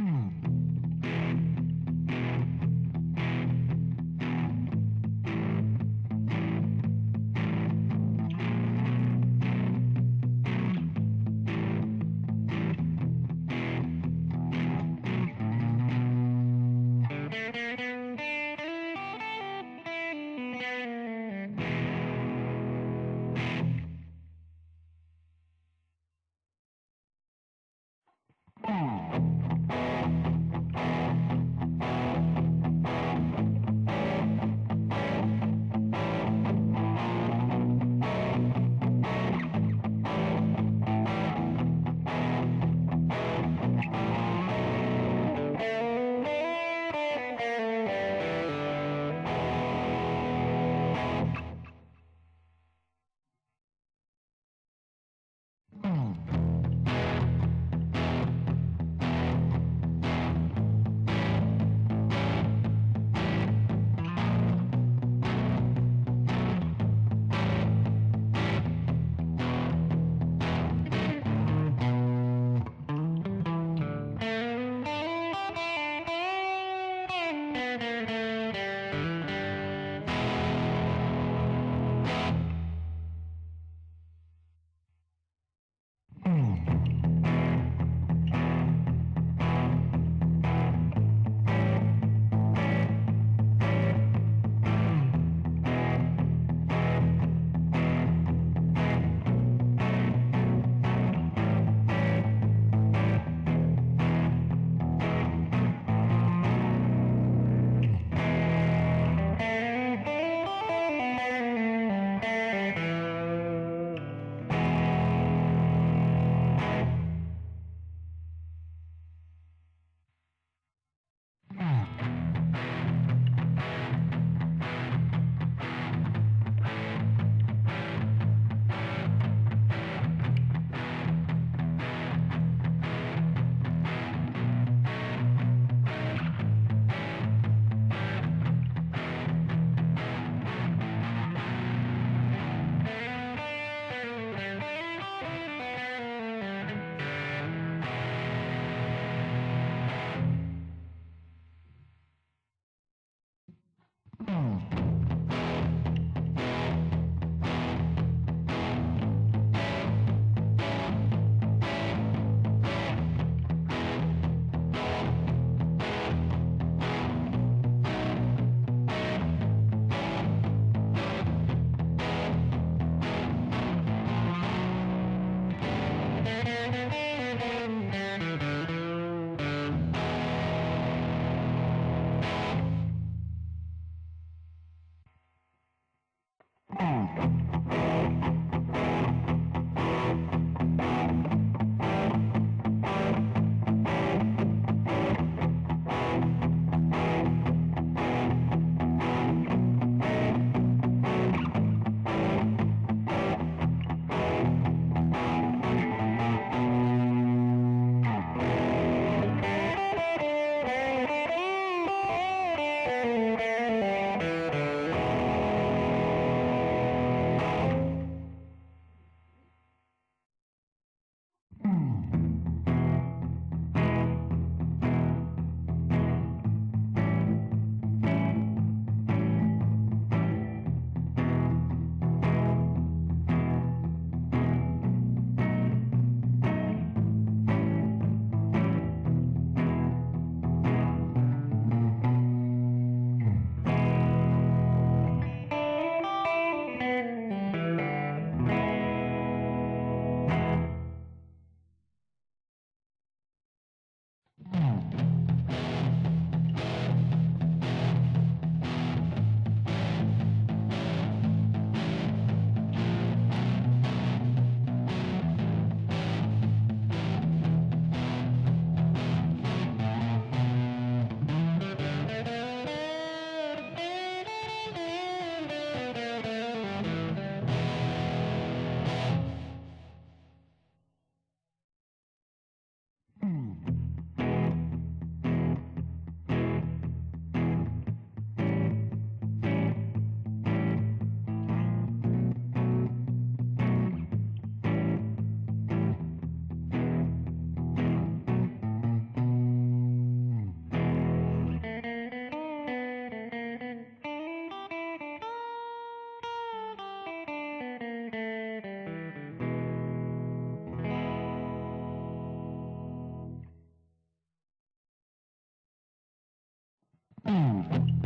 Mm. Hum.